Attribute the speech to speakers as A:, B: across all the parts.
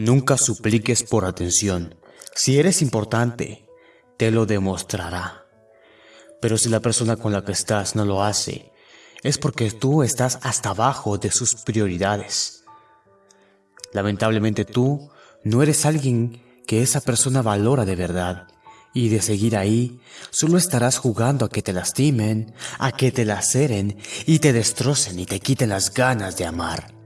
A: Nunca supliques por atención. Si eres importante, te lo demostrará. Pero si la persona con la que estás no lo hace, es porque tú estás hasta abajo de sus prioridades. Lamentablemente tú no eres alguien que esa persona valora de verdad. Y de seguir ahí, solo estarás jugando a que te lastimen, a que te laceren y te destrocen y te quiten las ganas de amar.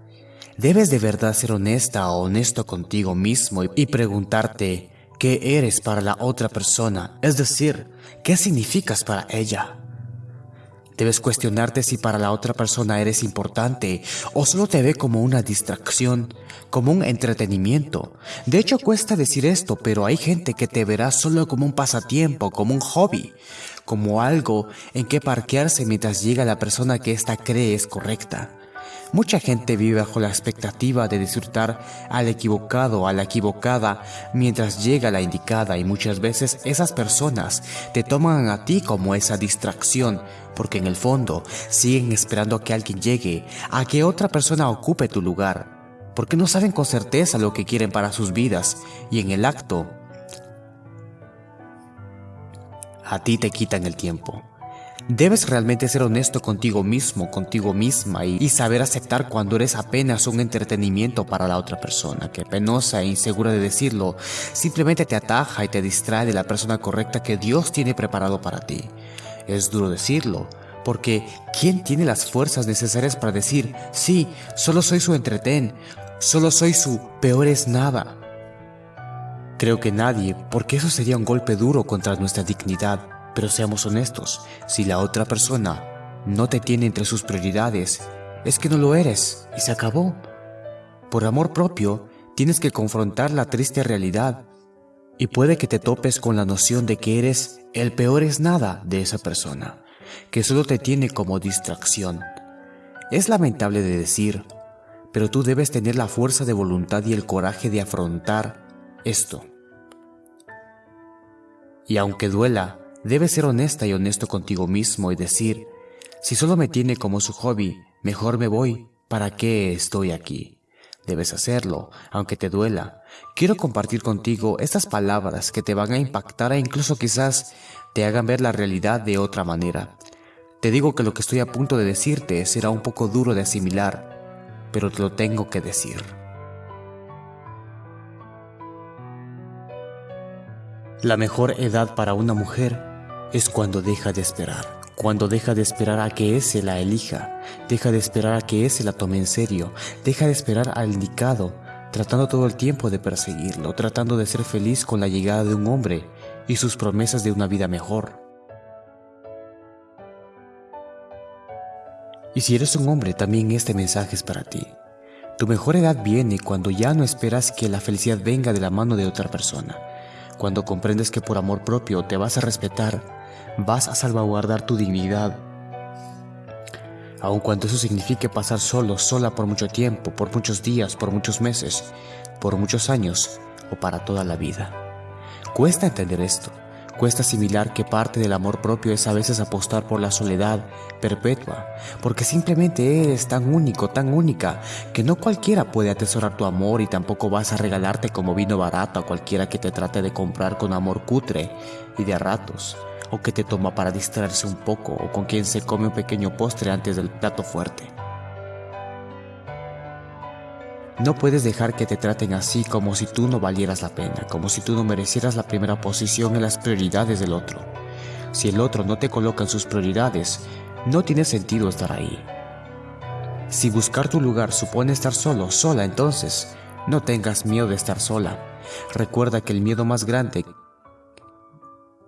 A: Debes de verdad ser honesta o honesto contigo mismo y preguntarte qué eres para la otra persona, es decir, qué significas para ella. Debes cuestionarte si para la otra persona eres importante o solo te ve como una distracción, como un entretenimiento. De hecho, cuesta decir esto, pero hay gente que te verá solo como un pasatiempo, como un hobby, como algo en que parquearse mientras llega la persona que ésta cree es correcta. Mucha gente vive bajo la expectativa de disfrutar al equivocado o a la equivocada mientras llega la indicada y muchas veces esas personas te toman a ti como esa distracción porque en el fondo siguen esperando a que alguien llegue, a que otra persona ocupe tu lugar, porque no saben con certeza lo que quieren para sus vidas y en el acto a ti te quitan el tiempo. Debes realmente ser honesto contigo mismo, contigo misma y, saber aceptar cuando eres apenas un entretenimiento para la otra persona, que penosa e insegura de decirlo, simplemente te ataja y te distrae de la persona correcta que Dios tiene preparado para ti. Es duro decirlo, porque ¿quién tiene las fuerzas necesarias para decir, sí, solo soy su entretén, solo soy su peor es nada? Creo que nadie, porque eso sería un golpe duro contra nuestra dignidad pero seamos honestos, si la otra persona no te tiene entre sus prioridades, es que no lo eres y se acabó. Por amor propio, tienes que confrontar la triste realidad y puede que te topes con la noción de que eres el peor es nada de esa persona, que solo te tiene como distracción. Es lamentable de decir, pero tú debes tener la fuerza de voluntad y el coraje de afrontar esto. Y aunque duela, Debes ser honesta y honesto contigo mismo y decir, si solo me tiene como su hobby, mejor me voy, ¿para qué estoy aquí? Debes hacerlo, aunque te duela. Quiero compartir contigo estas palabras que te van a impactar e incluso quizás te hagan ver la realidad de otra manera. Te digo que lo que estoy a punto de decirte será un poco duro de asimilar, pero te lo tengo que decir. La mejor edad para una mujer es cuando deja de esperar. Cuando deja de esperar a que ese la elija, deja de esperar a que ese la tome en serio, deja de esperar al indicado, tratando todo el tiempo de perseguirlo, tratando de ser feliz con la llegada de un hombre y sus promesas de una vida mejor. Y si eres un hombre, también este mensaje es para ti. Tu mejor edad viene cuando ya no esperas que la felicidad venga de la mano de otra persona, cuando comprendes que por amor propio te vas a respetar vas a salvaguardar tu dignidad. Aun cuando eso signifique pasar solo, sola por mucho tiempo, por muchos días, por muchos meses, por muchos años o para toda la vida. Cuesta entender esto. Cuesta asimilar que parte del amor propio es a veces apostar por la soledad perpetua, porque simplemente eres tan único, tan única, que no cualquiera puede atesorar tu amor y tampoco vas a regalarte como vino barato a cualquiera que te trate de comprar con amor cutre y de a ratos o que te toma para distraerse un poco o con quien se come un pequeño postre antes del plato fuerte. No puedes dejar que te traten así como si tú no valieras la pena, como si tú no merecieras la primera posición en las prioridades del otro. Si el otro no te coloca en sus prioridades, no tiene sentido estar ahí. Si buscar tu lugar supone estar solo, sola, entonces no tengas miedo de estar sola. Recuerda que el miedo más grande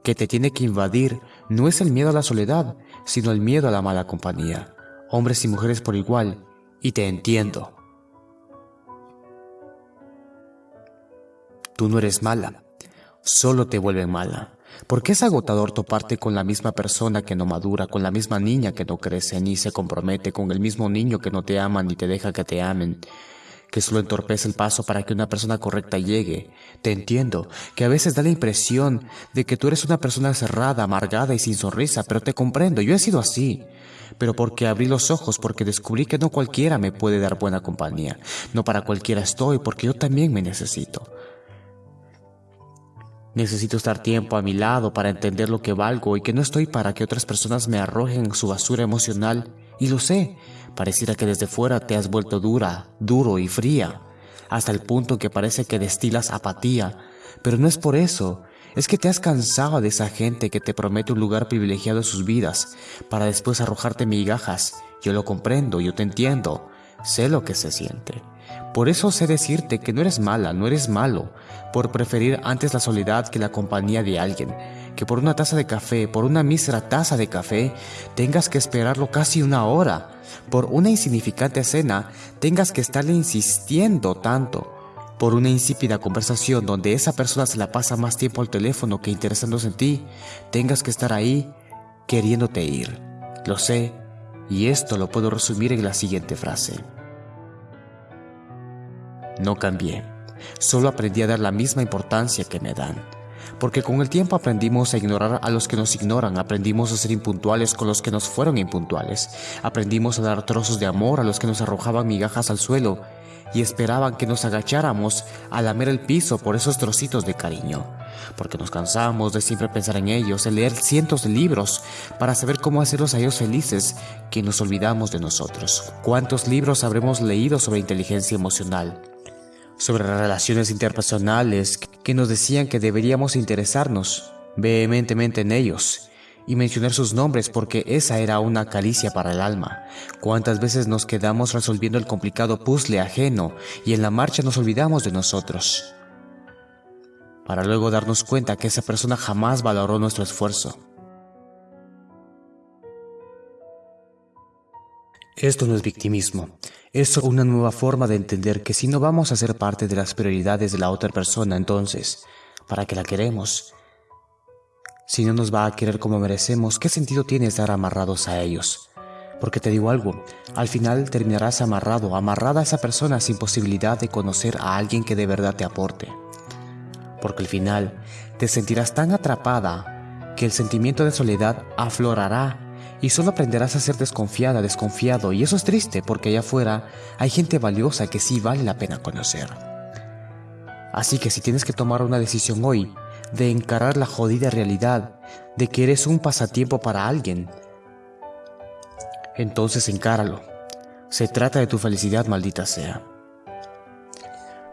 A: que te tiene que invadir no es el miedo a la soledad, sino el miedo a la mala compañía. Hombres y mujeres por igual, y te entiendo. Tú no eres mala, solo te vuelven mala. Porque es agotador toparte con la misma persona que no madura, con la misma niña que no crece ni se compromete, con el mismo niño que no te ama ni te deja que te amen, que solo entorpece el paso para que una persona correcta llegue. Te entiendo, que a veces da la impresión de que tú eres una persona cerrada, amargada y sin sonrisa, pero te comprendo, yo he sido así. Pero porque abrí los ojos, porque descubrí que no cualquiera me puede dar buena compañía, no para cualquiera estoy, porque yo también me necesito. Necesito estar tiempo a mi lado para entender lo que valgo y que no estoy para que otras personas me arrojen su basura emocional. Y lo sé, pareciera que desde fuera te has vuelto dura, duro y fría, hasta el punto que parece que destilas apatía. Pero no es por eso, es que te has cansado de esa gente que te promete un lugar privilegiado en sus vidas, para después arrojarte migajas. Yo lo comprendo, yo te entiendo, sé lo que se siente. Por eso sé decirte que no eres mala, no eres malo, por preferir antes la soledad que la compañía de alguien, que por una taza de café, por una mísera taza de café, tengas que esperarlo casi una hora, por una insignificante cena, tengas que estarle insistiendo tanto, por una insípida conversación donde esa persona se la pasa más tiempo al teléfono que interesándose en ti, tengas que estar ahí queriéndote ir. Lo sé, y esto lo puedo resumir en la siguiente frase. No cambié, solo aprendí a dar la misma importancia que me dan. Porque con el tiempo aprendimos a ignorar a los que nos ignoran, aprendimos a ser impuntuales con los que nos fueron impuntuales, aprendimos a dar trozos de amor a los que nos arrojaban migajas al suelo y esperaban que nos agacháramos a lamer el piso por esos trocitos de cariño, porque nos cansamos de siempre pensar en ellos, de leer cientos de libros para saber cómo hacerlos a ellos felices, que nos olvidamos de nosotros. ¿Cuántos libros habremos leído sobre inteligencia emocional? Sobre las relaciones interpersonales que nos decían que deberíamos interesarnos vehementemente en ellos y mencionar sus nombres porque esa era una caricia para el alma. Cuántas veces nos quedamos resolviendo el complicado puzzle ajeno y en la marcha nos olvidamos de nosotros, para luego darnos cuenta que esa persona jamás valoró nuestro esfuerzo. Esto no es victimismo, es una nueva forma de entender que si no vamos a ser parte de las prioridades de la otra persona, entonces, ¿para qué la queremos? Si no nos va a querer como merecemos, ¿qué sentido tiene estar amarrados a ellos? Porque te digo algo, al final terminarás amarrado, amarrada a esa persona sin posibilidad de conocer a alguien que de verdad te aporte. Porque al final te sentirás tan atrapada que el sentimiento de soledad aflorará y solo aprenderás a ser desconfiada, desconfiado, y eso es triste porque allá afuera hay gente valiosa que sí vale la pena conocer. Así que si tienes que tomar una decisión hoy de encarar la jodida realidad de que eres un pasatiempo para alguien, entonces encáralo. Se trata de tu felicidad, maldita sea.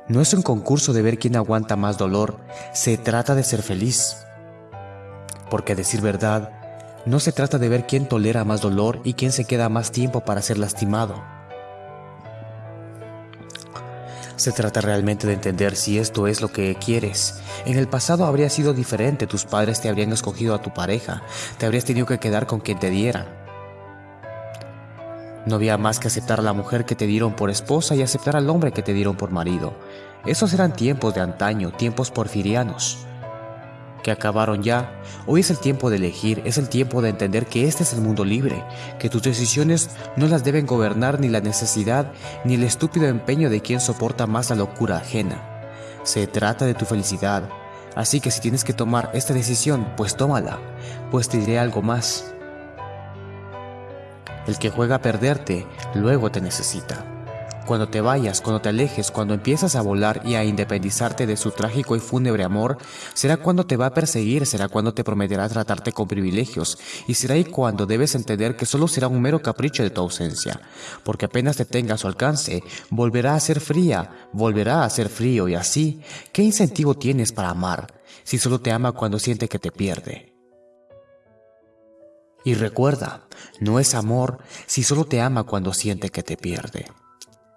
A: No es un concurso de ver quién aguanta más dolor, se trata de ser feliz. Porque a decir verdad, no se trata de ver quién tolera más dolor y quién se queda más tiempo para ser lastimado. Se trata realmente de entender si esto es lo que quieres. En el pasado habría sido diferente, tus padres te habrían escogido a tu pareja, te habrías tenido que quedar con quien te diera. No había más que aceptar a la mujer que te dieron por esposa y aceptar al hombre que te dieron por marido. Esos eran tiempos de antaño, tiempos porfirianos que acabaron ya. Hoy es el tiempo de elegir, es el tiempo de entender que este es el mundo libre, que tus decisiones no las deben gobernar ni la necesidad ni el estúpido empeño de quien soporta más la locura ajena. Se trata de tu felicidad, así que si tienes que tomar esta decisión, pues tómala, pues te diré algo más. El que juega a perderte, luego te necesita. Cuando te vayas, cuando te alejes, cuando empiezas a volar y a independizarte de su trágico y fúnebre amor, será cuando te va a perseguir, será cuando te prometerá tratarte con privilegios, y será ahí cuando debes entender que solo será un mero capricho de tu ausencia, porque apenas te tenga a su alcance, volverá a ser fría, volverá a ser frío, y así, ¿qué incentivo tienes para amar si solo te ama cuando siente que te pierde? Y recuerda, no es amor si solo te ama cuando siente que te pierde.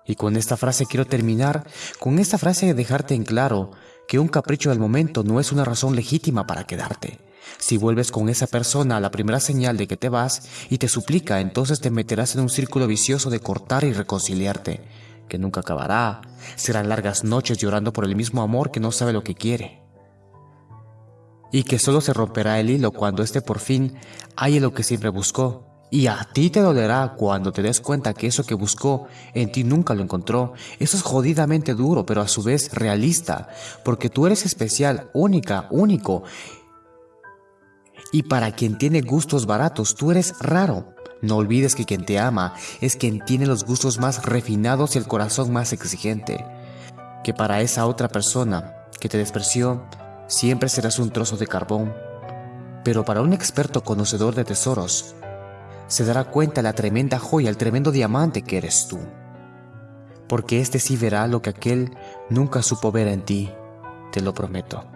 A: Y con esta frase quiero terminar, con esta frase de dejarte en claro que un capricho del momento no es una razón legítima para quedarte. Si vuelves con esa persona a la primera señal de que te vas y te suplica, entonces te meterás en un círculo vicioso de cortar y reconciliarte, que nunca acabará. Serán largas noches llorando por el mismo amor que no sabe lo que quiere. Y que solo se romperá el hilo cuando éste por fin halle lo que siempre buscó, Y a ti te dolerá cuando te des cuenta que eso que buscó en ti nunca lo encontró. Eso es jodidamente duro, pero a su vez realista, porque tú eres especial, única, único. Y para quien tiene gustos baratos, tú eres raro. No olvides que quien te ama es quien tiene los gustos más refinados y el corazón más exigente. Que para esa otra persona que te despreció, siempre serás un trozo de carbón. Pero para un experto conocedor de tesoros, se dará cuenta la tremenda joya, el tremendo diamante que eres tú. Porque éste sí verá lo que aquel nunca supo ver en ti, te lo prometo.